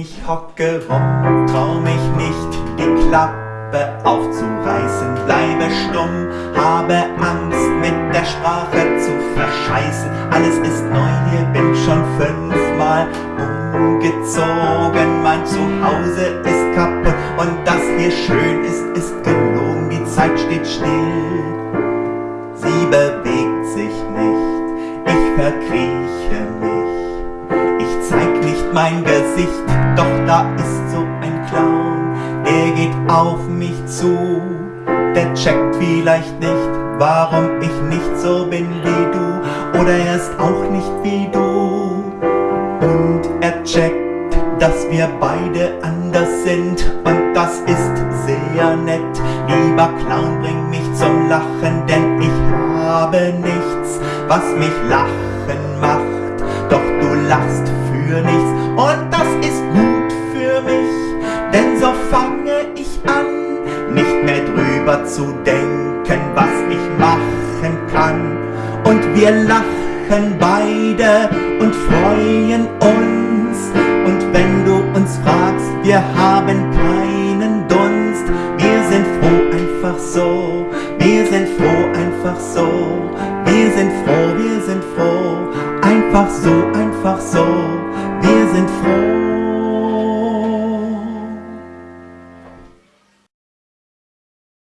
Ich hocke rum, trau mich nicht, die Klappe aufzureißen, bleibe stumm, habe Angst mit der Sprache zu verscheißen. Alles ist neu, hier bin schon fünfmal umgezogen, mein Zuhause ist kaputt und das hier schön ist, ist gelogen, die Zeit steht still. Sie bewegt sich nicht, ich verkrieche mich. Ich zeig nicht mein Gesicht, doch da ist so ein Clown, der geht auf mich zu. Der checkt vielleicht nicht, warum ich nicht so bin wie du, oder er ist auch nicht wie du. Und er checkt, dass wir beide anders sind, und das ist sehr nett. Lieber Clown, bring mich zum Lachen, denn ich habe nichts, was mich lachen macht. Doch du lachst für nichts, und so fange ich an, nicht mehr drüber zu denken, was ich machen kann. Und wir lachen beide und freuen uns. Und wenn du uns fragst, wir haben keinen Dunst. Wir sind froh einfach so, wir sind froh einfach so. Wir sind froh, wir sind froh, einfach so, einfach so. Wir sind froh.